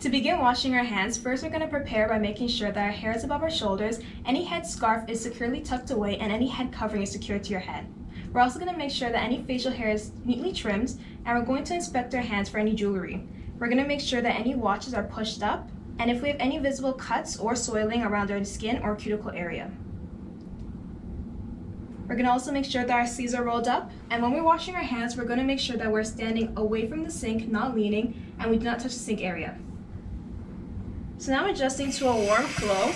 To begin washing our hands, first we're going to prepare by making sure that our hair is above our shoulders, any head scarf is securely tucked away, and any head covering is secured to your head. We're also going to make sure that any facial hair is neatly trimmed, and we're going to inspect our hands for any jewelry. We're going to make sure that any watches are pushed up, and if we have any visible cuts or soiling around our skin or cuticle area. We're going to also make sure that our sleeves are rolled up, and when we're washing our hands, we're going to make sure that we're standing away from the sink, not leaning, and we do not touch the sink area. So now adjusting to a warm flow.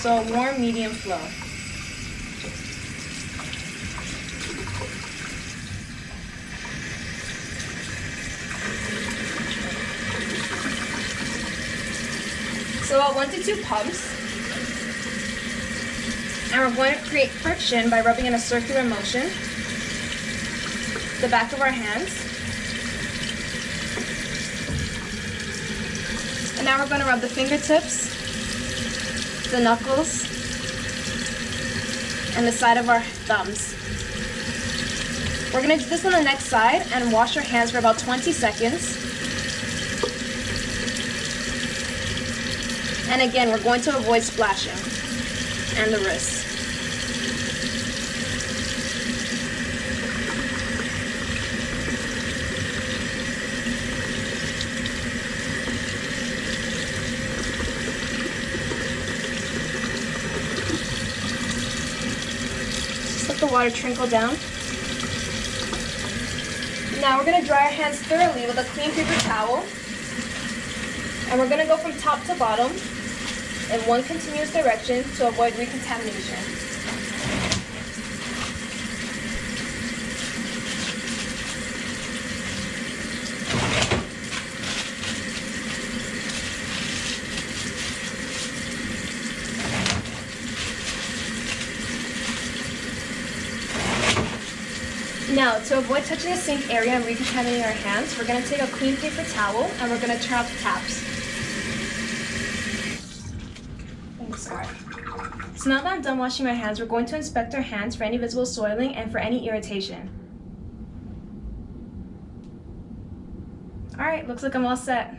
So warm medium flow. So about one to two pumps. And we're going to create friction by rubbing in a circular motion. The back of our hands. Now we're going to rub the fingertips, the knuckles, and the side of our thumbs. We're going to do this on the next side and wash our hands for about 20 seconds. And again, we're going to avoid splashing and the wrists. The water trickle down. Now we're going to dry our hands thoroughly with a clean paper towel. And we're going to go from top to bottom in one continuous direction to avoid recontamination. Now, to avoid touching the sink area and recontaminating our hands, we're going to take a clean paper towel and we're going to turn off the taps. So now that I'm done washing my hands, we're going to inspect our hands for any visible soiling and for any irritation. Alright, looks like I'm all set.